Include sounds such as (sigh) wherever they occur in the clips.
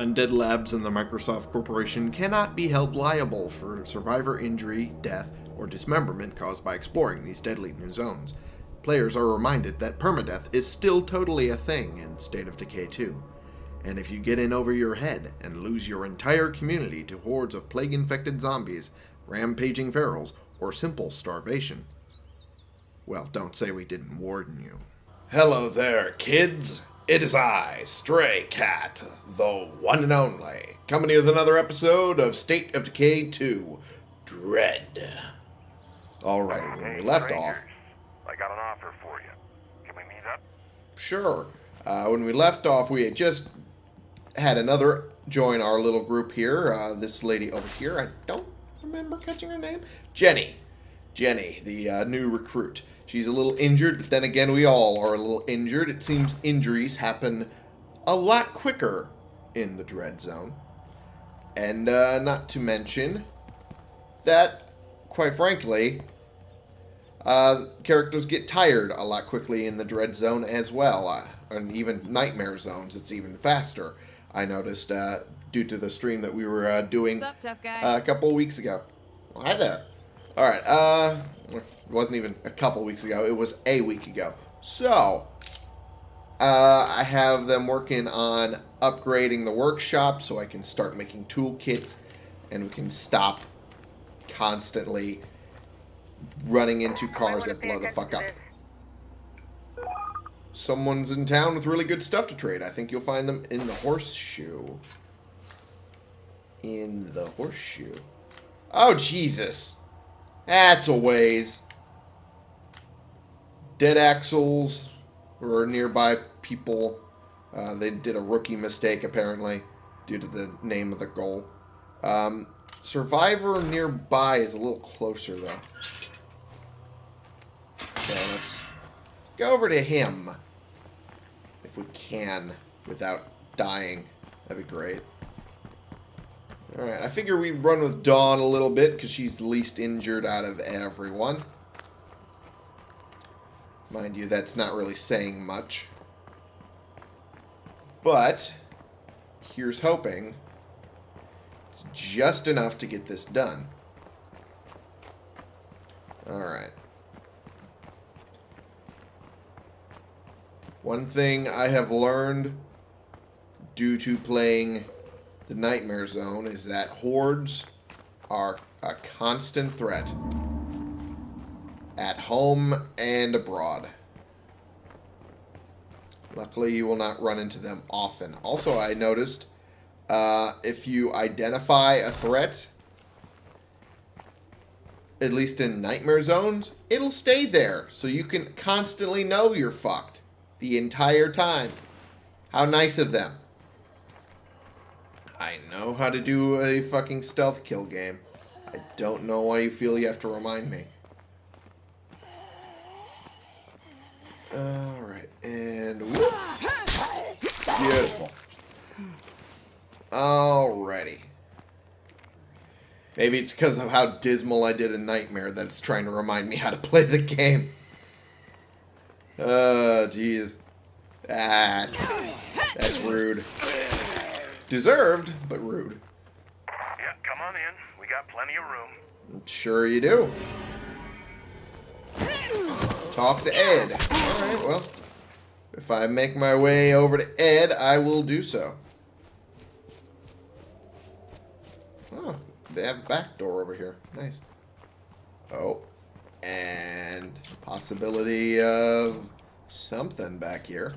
Undead Labs and the Microsoft Corporation cannot be held liable for survivor injury, death, or dismemberment caused by exploring these deadly new zones. Players are reminded that permadeath is still totally a thing in State of Decay 2. And if you get in over your head and lose your entire community to hordes of plague-infected zombies, rampaging ferals, or simple starvation, well, don't say we didn't warn you. Hello there, kids. It is I, Stray Cat, the one and only, coming with another episode of State of Decay 2 Dread. Alrighty, when we left off. I got an offer for you. Can we meet up? Sure. Uh, when we left off, we had just had another join our little group here. Uh, this lady over here, I don't remember catching her name. Jenny. Jenny, the uh, new recruit. She's a little injured, but then again, we all are a little injured. It seems injuries happen a lot quicker in the Dread Zone. And uh, not to mention that, quite frankly, uh, characters get tired a lot quickly in the Dread Zone as well. Uh, and even Nightmare Zones, it's even faster. I noticed uh, due to the stream that we were uh, doing up, uh, a couple weeks ago. Well, hi there. All right. It wasn't even a couple weeks ago. It was a week ago. So, uh, I have them working on upgrading the workshop so I can start making toolkits and we can stop constantly running into cars that blow the fuck up. Someone's in town with really good stuff to trade. I think you'll find them in the horseshoe. In the horseshoe. Oh, Jesus. That's a ways. Dead axles or nearby people. Uh, they did a rookie mistake, apparently, due to the name of the goal. Um, Survivor nearby is a little closer, though. So let's go over to him. If we can, without dying. That'd be great. Alright, I figure we run with Dawn a little bit, because she's the least injured out of everyone. Mind you, that's not really saying much. But, here's hoping it's just enough to get this done. Alright. One thing I have learned due to playing the Nightmare Zone is that hordes are a constant threat at home and abroad. Luckily, you will not run into them often. Also, I noticed uh, if you identify a threat, at least in Nightmare Zones, it'll stay there. So you can constantly know you're fucked the entire time. How nice of them. I know how to do a fucking stealth kill game. I don't know why you feel you have to remind me. Alright, and whoop. Beautiful. Alrighty. Maybe it's because of how dismal I did a Nightmare that it's trying to remind me how to play the game. Oh, jeez. That's, that's rude. Deserved, but rude. Yeah, come on in. We got plenty of room. Sure you do. Talk to Ed. Alright, well. If I make my way over to Ed, I will do so. Oh, they have a back door over here. Nice. Oh. And possibility of something back here.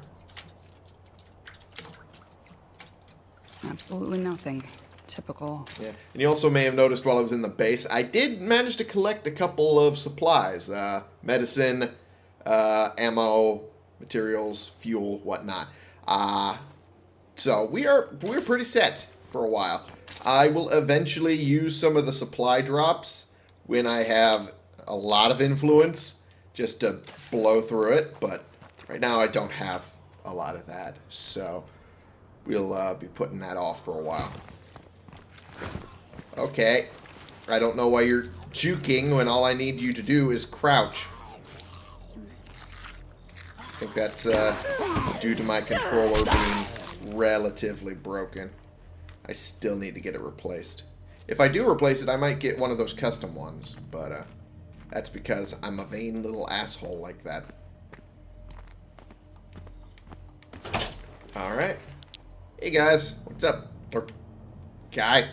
Absolutely nothing. Typical. Yeah. And you also may have noticed while I was in the base, I did manage to collect a couple of supplies. Uh, medicine, uh, ammo, materials, fuel, whatnot. Uh, so we are we're pretty set for a while. I will eventually use some of the supply drops when I have a lot of influence just to blow through it, but right now I don't have a lot of that. So we'll uh, be putting that off for a while. Okay. I don't know why you're juking when all I need you to do is crouch. Think that's uh, due to my controller being relatively broken. I still need to get it replaced. If I do replace it, I might get one of those custom ones, but uh, that's because I'm a vain little asshole like that. Alright. Hey guys, what's up? Or guy.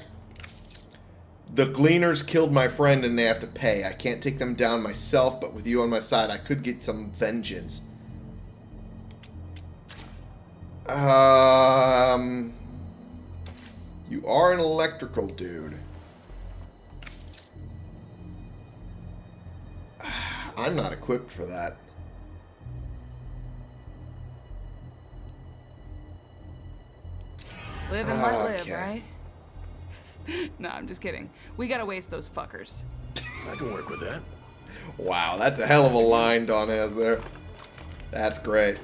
The Gleaners killed my friend and they have to pay. I can't take them down myself, but with you on my side, I could get some vengeance. Um... You are an electrical dude. (sighs) I'm not equipped for that. Live and let live, right? (laughs) no, I'm just kidding. We gotta waste those fuckers. I can work with that. Wow, that's a hell of a line Dawn has there. That's great.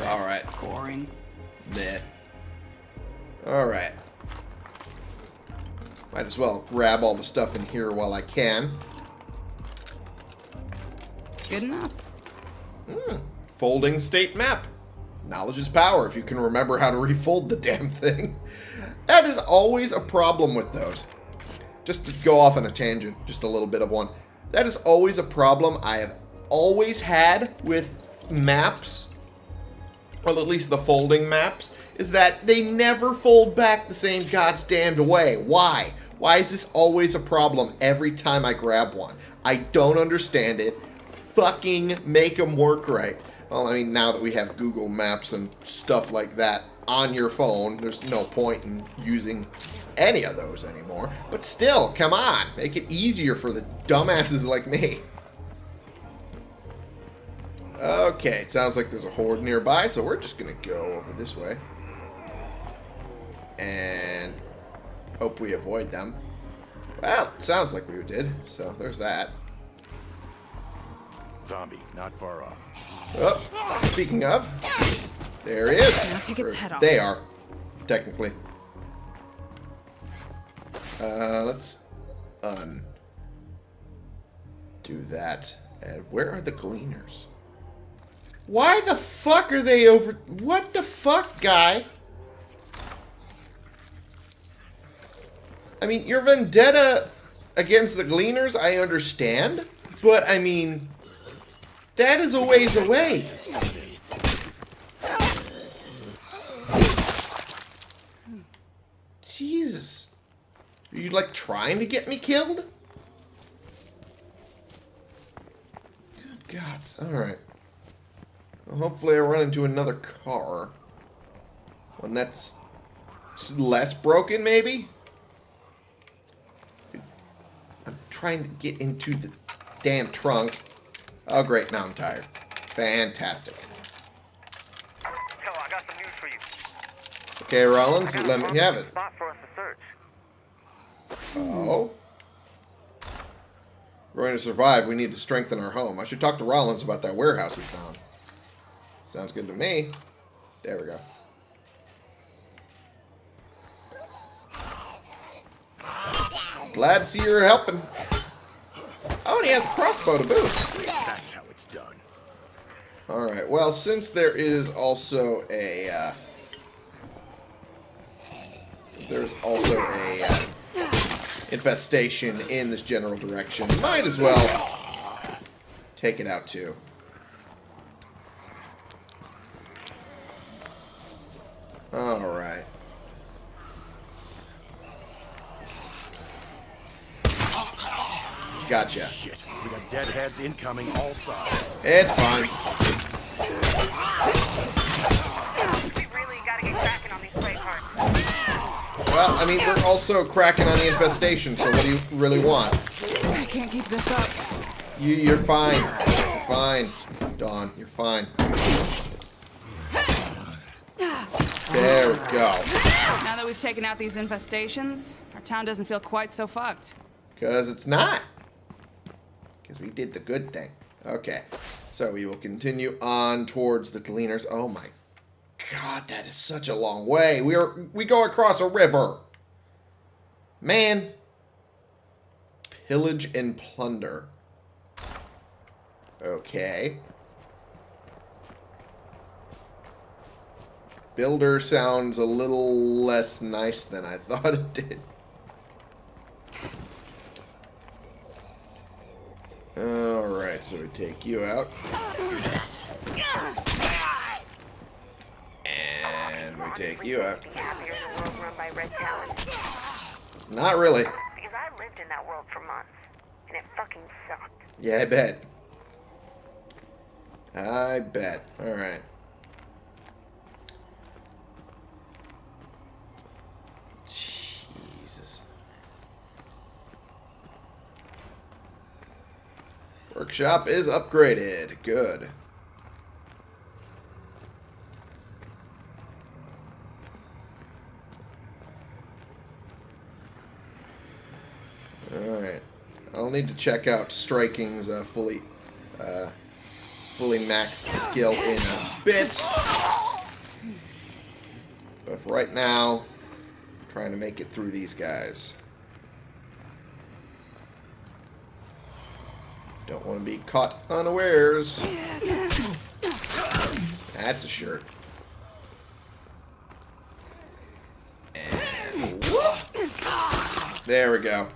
Alright. Boring. Meh. Alright. Might as well grab all the stuff in here while I can. Good enough. Hmm. Folding state map. Knowledge is power if you can remember how to refold the damn thing. (laughs) That is always a problem with those. Just to go off on a tangent, just a little bit of one. That is always a problem I have always had with maps, well, at least the folding maps, is that they never fold back the same goddamn way. Why? Why is this always a problem every time I grab one? I don't understand it. Fucking make them work right. Well, I mean, now that we have Google Maps and stuff like that on your phone, there's no point in using any of those anymore. But still, come on. Make it easier for the dumbasses like me. Okay, it sounds like there's a horde nearby, so we're just going to go over this way. And hope we avoid them. Well, sounds like we did, so there's that. Zombie, not far off. Oh, speaking of, there he is. Now take its head off. They are, technically. Uh, let's un do that. And where are the gleaners? Why the fuck are they over? What the fuck, guy? I mean, your vendetta against the gleaners, I understand, but I mean, that is a ways away. Jesus. Are you like trying to get me killed? Good gods. Alright. Hopefully I run into another car. One that's less broken, maybe? I'm trying to get into the damn trunk. Oh, great. Now I'm tired. Fantastic. I got some news for you. Okay, Rollins, let me have it. Spot for us to search. Oh. We're going to survive. We need to strengthen our home. I should talk to Rollins about that warehouse he found. Sounds good to me. There we go. Glad to see you're helping. Oh, and he has a crossbow to boot. That's how it's done. Alright, well, since there is also a, uh, there's also a, uh, infestation in this general direction, might as well take it out too. Alright. Gotcha. Shit, we got deadheads incoming all sides. It's fine. We really gotta get cracking on these freight cars. Well, I mean, we're also cracking on the infestation, so what do you really want? I can't keep this up. You, you're fine. You're fine. Dawn, you're fine. There we go. Now that we've taken out these infestations, our town doesn't feel quite so fucked. Because it's not. Because we did the good thing. Okay. So we will continue on towards the Gleaners. Oh my god, that is such a long way. We are we go across a river. Man. Pillage and plunder. Okay. Builder sounds a little less nice than I (laughs) thought it did. Alright, so we take you out. And we take you out. Be happier in a world run by Red Talon. Not really. Because I lived in that world for months, and it fucking sucked. Yeah, I bet. I bet. Alright. Jesus. Workshop is upgraded. Good. Alright. I'll need to check out Striking's uh, fully uh, fully maxed skill in a bit. But right now, I'm trying to make it through these guys. Don't want to be caught unawares. That's a shirt. And. There we go.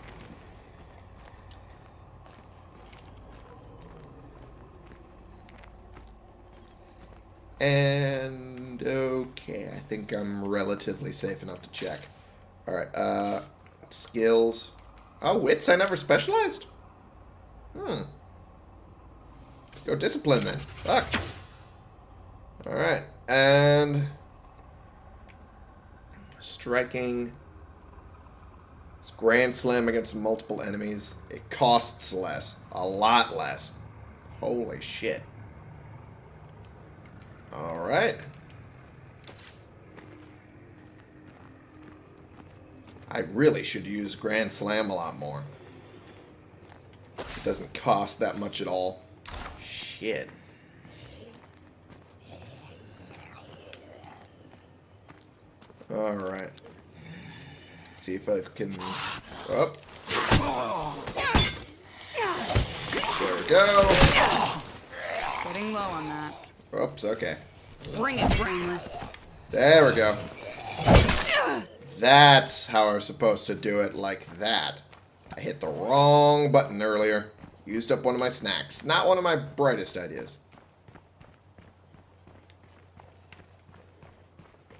And okay, I think I'm relatively safe enough to check. Alright, uh skills. Oh, wits I never specialized? Hmm. Go discipline then. Fuck. Alright. And striking. It's Grand Slam against multiple enemies. It costs less. A lot less. Holy shit. Alright. I really should use Grand Slam a lot more. It doesn't cost that much at all. Shit. Alright. See if I can... Up. There we go. Getting low on that. Oops, okay. Bring it, brainless. There we go. That's how I was supposed to do it, like that. I hit the wrong button earlier. Used up one of my snacks. Not one of my brightest ideas.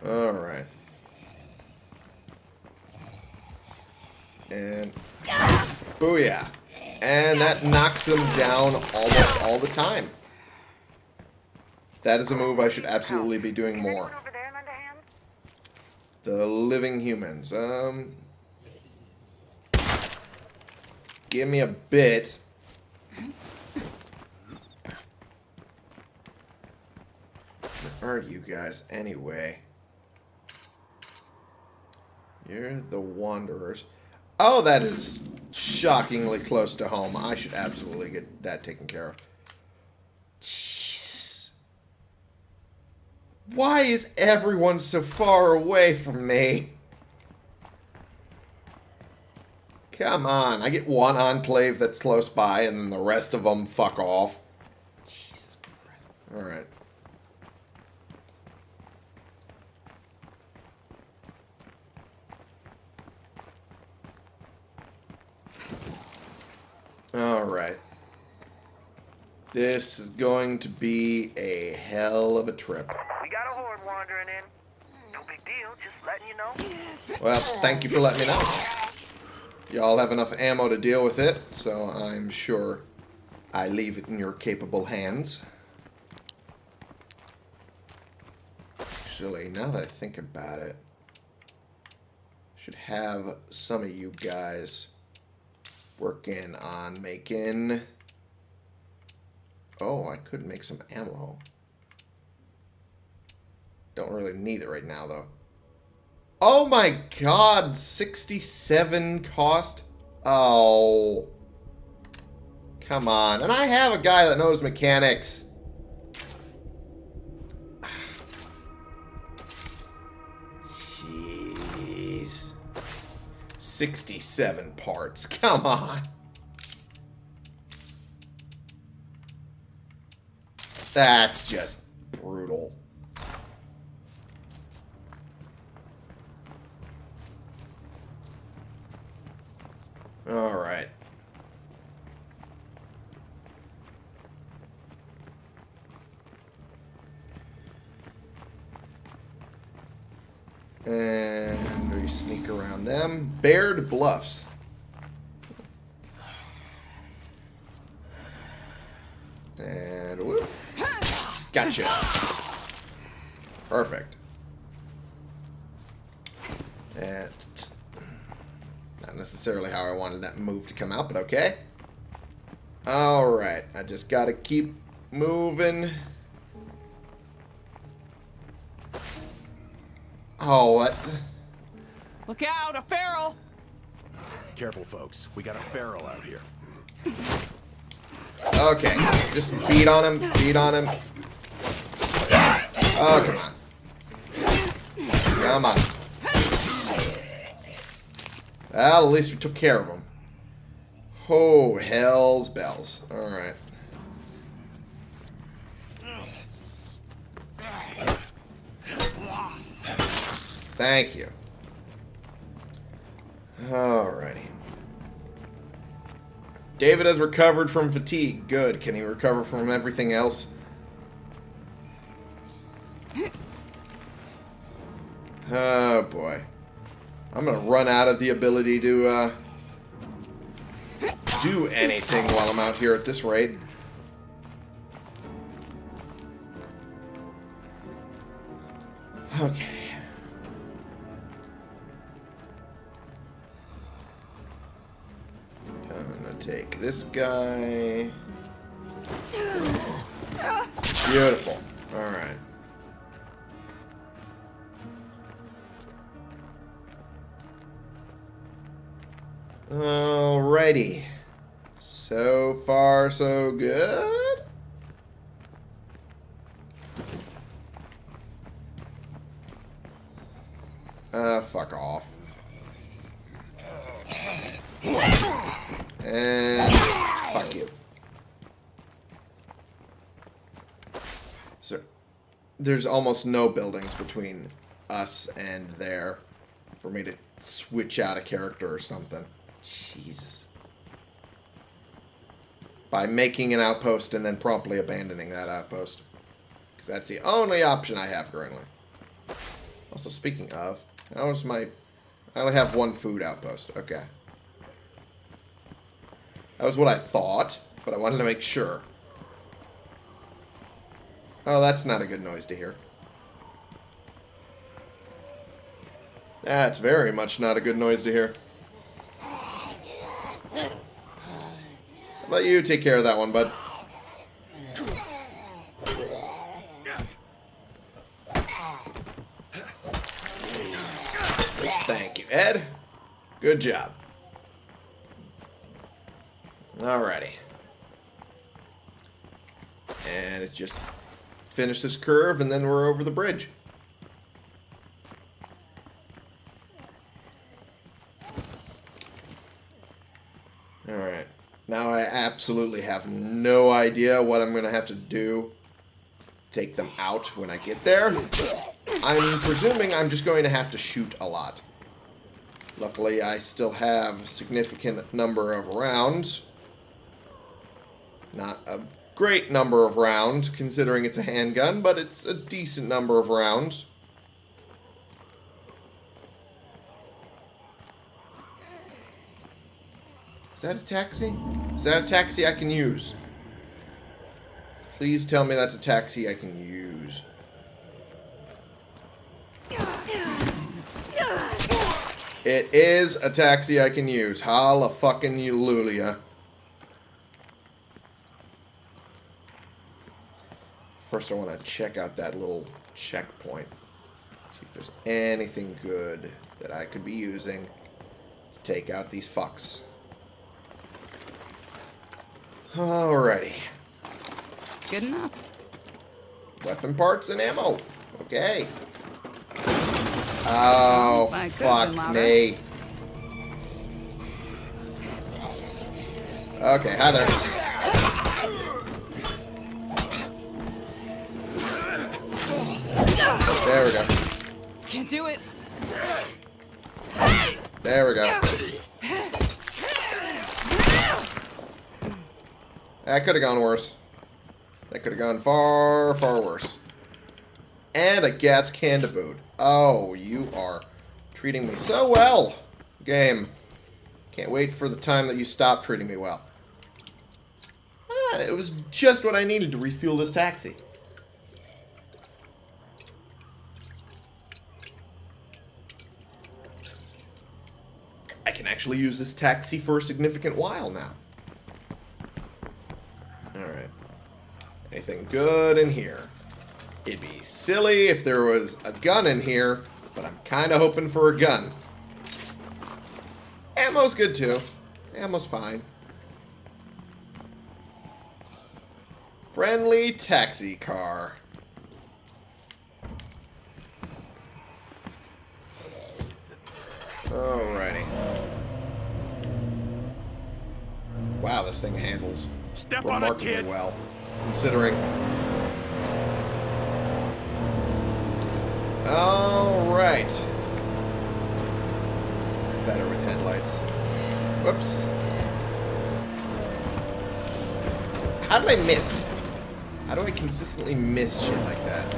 Alright. And... Booyah. And that knocks him down almost all the time. That is a move I should absolutely be doing more. The living humans. Um, give me a bit. Where are you guys anyway? You're the Wanderers. Oh, that is shockingly close to home. I should absolutely get that taken care of. Jesus. Why is everyone so far away from me? Come on, I get one enclave that's close by, and then the rest of them fuck off. Jesus Christ. Alright. Alright. This is going to be a hell of a trip. We got a horde wandering in. No big deal, just letting you know. Well, thank you for letting me know. Y'all have enough ammo to deal with it, so I'm sure I leave it in your capable hands. Actually, now that I think about it, should have some of you guys working on making... Oh, I could make some ammo. Don't really need it right now, though. Oh my god, 67 cost? Oh. Come on. And I have a guy that knows mechanics. Jeez. 67 parts. (laughs) Come on. That's just brutal. Alright. And we sneak around them. Baird Bluffs. And whoop. Gotcha. Perfect. And not necessarily how I wanted that move to come out, but okay. Alright, I just gotta keep moving. Oh, what? Look out, a feral! Careful, folks. We got a feral out here. Okay, just beat on him, beat on him. Oh, come on. Come on. Well, at least we took care of him. Oh, hell's bells. Alright. Thank you. Alrighty. David has recovered from fatigue. Good. Can he recover from everything else? Oh, boy. I'm going to run out of the ability to uh, do anything while I'm out here at this rate. Okay. I'm gonna take this guy. Beautiful. Alright. Alrighty. So far, so good. Uh, fuck off. And fuck you. So, there's almost no buildings between us and there for me to switch out a character or something. Jesus. By making an outpost and then promptly abandoning that outpost. Because that's the only option I have currently. Also, speaking of, how is my... I only have one food outpost. Okay. That was what I thought, but I wanted to make sure. Oh, that's not a good noise to hear. That's very much not a good noise to hear. How about you take care of that one, bud? Thank you, Ed. Good job. Alrighty. And it's just finish this curve and then we're over the bridge. Alright. Now I absolutely have no idea what I'm going to have to do take them out when I get there. I'm presuming I'm just going to have to shoot a lot. Luckily, I still have a significant number of rounds. Not a great number of rounds, considering it's a handgun, but it's a decent number of rounds. Is that a taxi? Is that a taxi I can use? Please tell me that's a taxi I can use. It is a taxi I can use. Holla fucking Lulia. First I want to check out that little checkpoint. See if there's anything good that I could be using to take out these fucks. Alrighty. Good enough. Weapon parts and ammo. Okay. Oh, oh could've fuck me. Okay, hi there. There we go. Can't do it. There we go. That could have gone worse. That could have gone far, far worse. And a gas can to boot. Oh, you are treating me so well, game. Can't wait for the time that you stop treating me well. Ah, it was just what I needed to refuel this taxi. I can actually use this taxi for a significant while now. Alright. Anything good in here? It'd be silly if there was a gun in here, but I'm kind of hoping for a gun. Ammo's good too. Ammo's fine. Friendly taxi car. Alrighty. Wow, this thing handles Step on remarkably kid. well, considering. Alright. Better with headlights. Whoops. How did I miss? How do I consistently miss shit like that?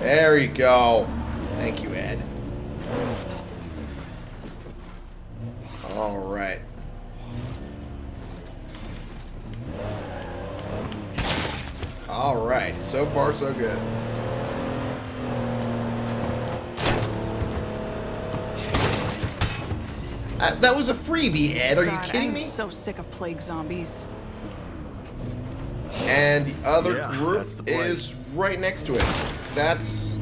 There you go. Thank you, Ed. Alright. Alright, so far so good. Uh, that was a freebie, Ed. Are you kidding I'm me? so sick of plague zombies. And the other Yeah, group the is right next to it. That's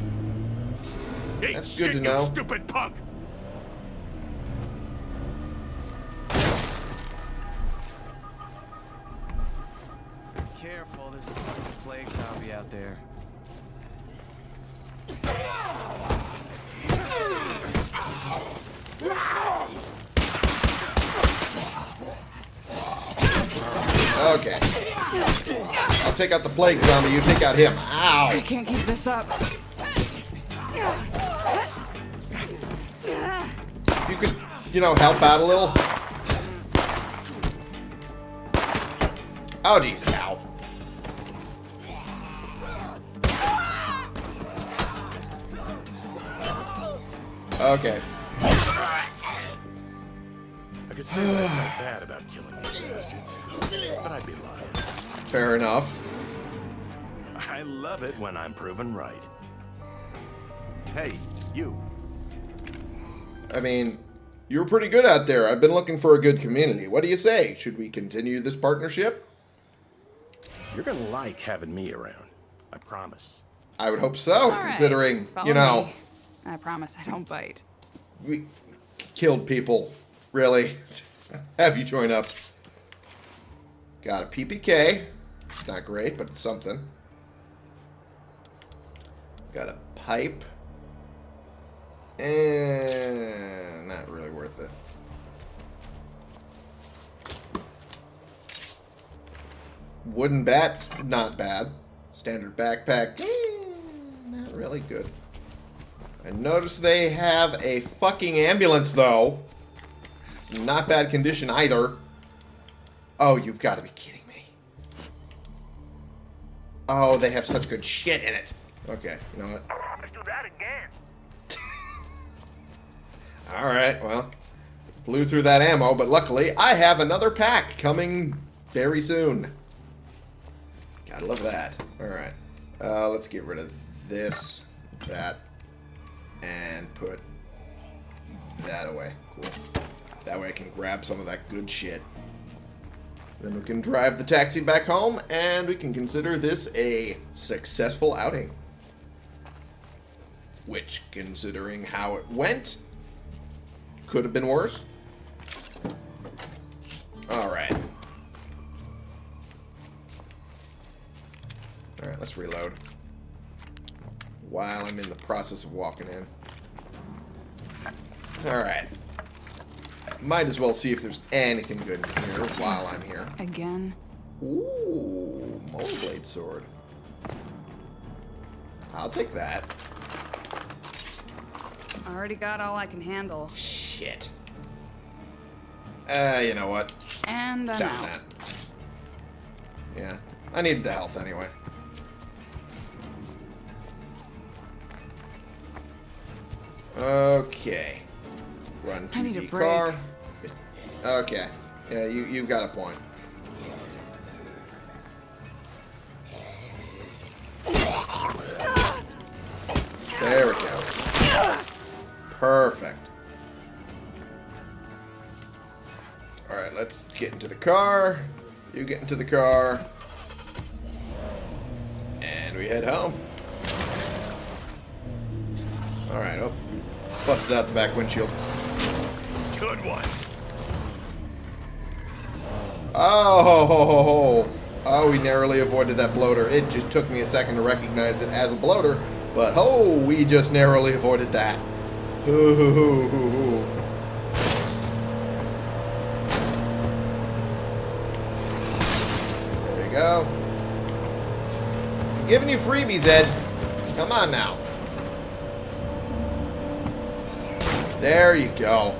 Eat That's shit, good to know. stupid punk. Careful, there's a fucking plague zombie out there. okay. I'll take out the plague zombie. You take out him. Ow! I can't keep this up. If you could, you know, help out a little. Oh, jeez, ow. Okay. I could say what I felt bad about killing these bastards, but I'd be lying. Fair enough. I love it when I'm proven right. Hey, you. I mean, you were pretty good out there. I've been looking for a good community. What do you say? Should we continue this partnership? You're gonna like having me around. I promise. I would hope so, All right, considering, follow you know, me. I promise I don't bite. we killed people. Really? (laughs) Have you join up? Got a PPK. It's not great, but it's something. Got a pipe. And not really worth it. Wooden bats, not bad. Standard backpack, eh, not really good. I notice they have a fucking ambulance, though. It's not bad condition either. Oh, you've got to be kidding me. Oh, they have such good shit in it. Okay, you know what? Let's do that again. (laughs) Alright, well. Blew through that ammo, but luckily I have another pack coming very soon. Gotta love that. Alright. Uh, let's get rid of this, that, and put that away. Cool. That way I can grab some of that good shit. Then we can drive the taxi back home, and we can consider this a successful outing. Which, considering how it went, could have been worse. Alright. Alright, let's reload. While I'm in the process of walking in. Alright. Might as well see if there's anything good in here while I'm here. Again? Ooh, blade sword. I'll take that. I already got all I can handle. Shit. Uh, you know what? And I'm Stop out. that. Yeah. I needed the health anyway. Okay. Run to I need a the car. Okay. Yeah, you, you've got a point. There we go. Perfect. Alright, let's get into the car. You get into the car. And we head home. Alright, oh. Busted out the back windshield. Good one. Oh, oh, we narrowly avoided that bloater. It just took me a second to recognize it as a bloater, but oh, we just narrowly avoided that. Ooh, hoo, hoo. There you go. I'm giving you freebies, Ed. Come on now. There you go.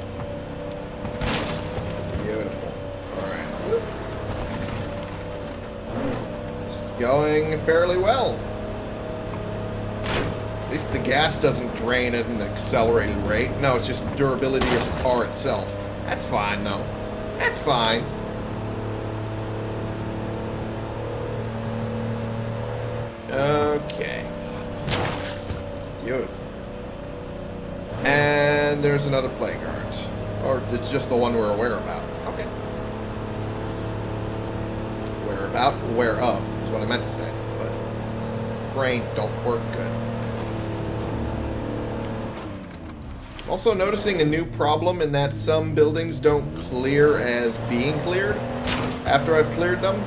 Beautiful. Alright. This is going fairly well. At least the gas doesn't drain at an accelerated rate. No, it's just the durability of the car itself. That's fine, though. That's fine. There's another playground. Or it's just the one we're aware about. Okay. Aware about, aware of, is what I meant to say. But brain don't work good. Also noticing a new problem in that some buildings don't clear as being cleared after I've cleared them.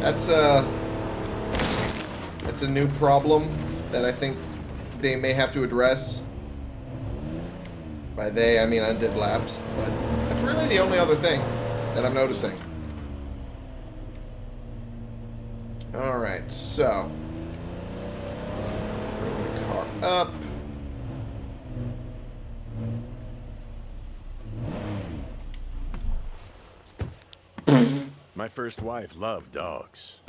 That's a that's a new problem that I think they may have to address. By they, I mean Undead Labs, but that's really the only other thing that I'm noticing. Alright, so. Bring the car up. My first wife loved dogs.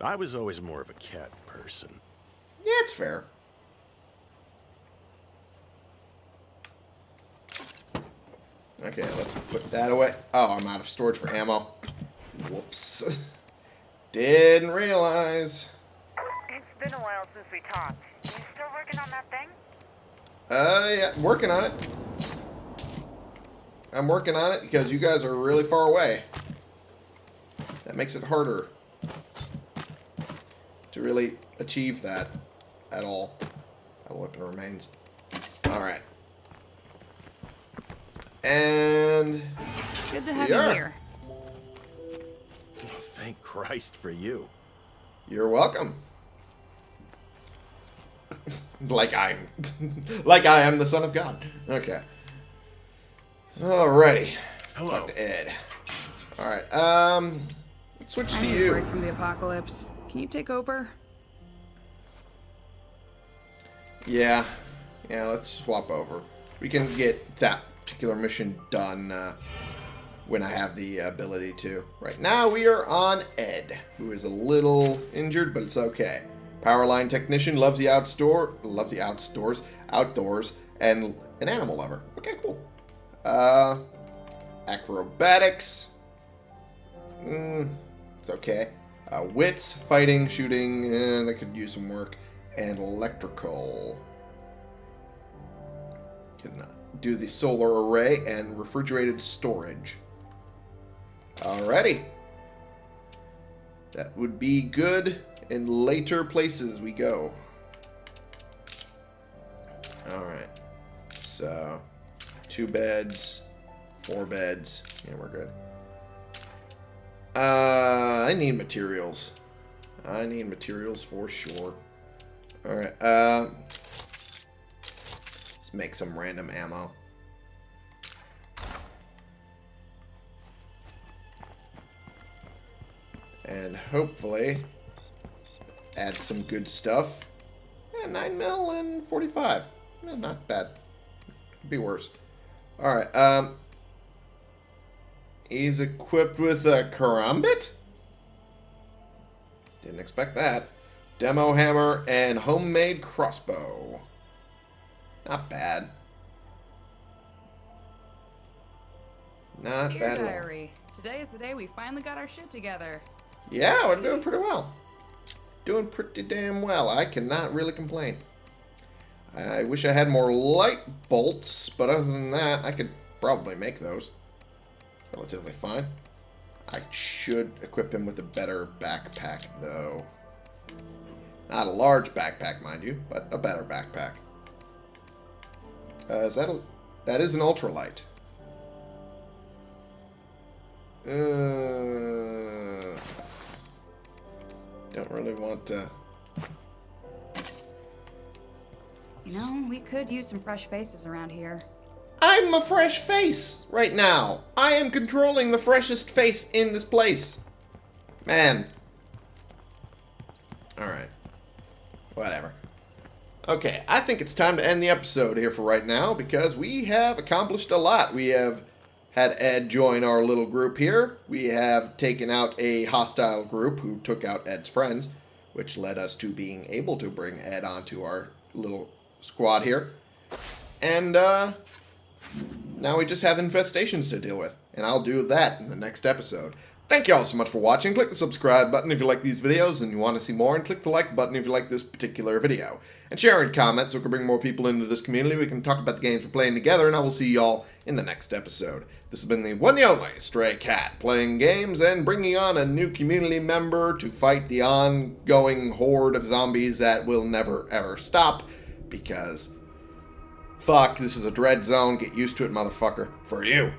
I was always more of a cat person. Yeah, it's fair. Okay, let's put that away. Oh, I'm out of storage for ammo. Whoops. (laughs) Didn't realize. It's been a while since we talked. You still working on that thing? Uh, yeah, working on it. I'm working on it because you guys are really far away. That makes it harder to really achieve that at all. That weapon remains. Alright. And Good to have you are. here. (laughs) Thank Christ for you. you're welcome. (laughs) like I'm (laughs) like I am the son of God. Okay. Alrighty. Hello. Talk to Ed. Alright, um let's switch I to need a you. break from the apocalypse. Can you take over? Yeah. Yeah, let's swap over. We can get that particular mission done uh, when I have the ability to. Right now, we are on Ed, who is a little injured, but it's okay. Powerline technician, loves the outdoor, loves the outdoors, outdoors, and an animal lover. Okay, cool. Uh, acrobatics. Mm, it's okay. Uh, wits, fighting, shooting, eh, that could use some work. And electrical. Can uh, do the solar array and refrigerated storage. Alrighty. That would be good in later places we go. Alright. So, two beds, four beds. Yeah, we're good. Uh, I need materials. I need materials for sure. Alright, uh... Make some random ammo. And hopefully add some good stuff. Yeah, 9 mil and 45. Eh, not bad. Could be worse. Alright, um... He's equipped with a karambit? Didn't expect that. Demo hammer and homemade crossbow. Not bad. Not Dear bad at all. diary, today is the day we finally got our shit together. Yeah, we're doing pretty well. Doing pretty damn well. I cannot really complain. I wish I had more light bolts, but other than that, I could probably make those. Relatively fine. I should equip him with a better backpack, though. Not a large backpack, mind you, but a better backpack. Uh, is that a... That is an ultralight. Uh, don't really want to... You know, we could use some fresh faces around here. I'm a fresh face right now. I am controlling the freshest face in this place. Man. Alright. Whatever. Okay, I think it's time to end the episode here for right now because we have accomplished a lot. We have had Ed join our little group here. We have taken out a hostile group who took out Ed's friends, which led us to being able to bring Ed onto our little squad here. And, uh, now we just have infestations to deal with, and I'll do that in the next episode. Thank you all so much for watching. Click the subscribe button if you like these videos and you want to see more, and click the like button if you like this particular video. And share and comment so we can bring more people into this community. We can talk about the games we're playing together, and I will see y'all in the next episode. This has been the one and only Stray Cat, playing games and bringing on a new community member to fight the ongoing horde of zombies that will never ever stop, because Fuck, this is a dread zone. Get used to it, motherfucker. For you.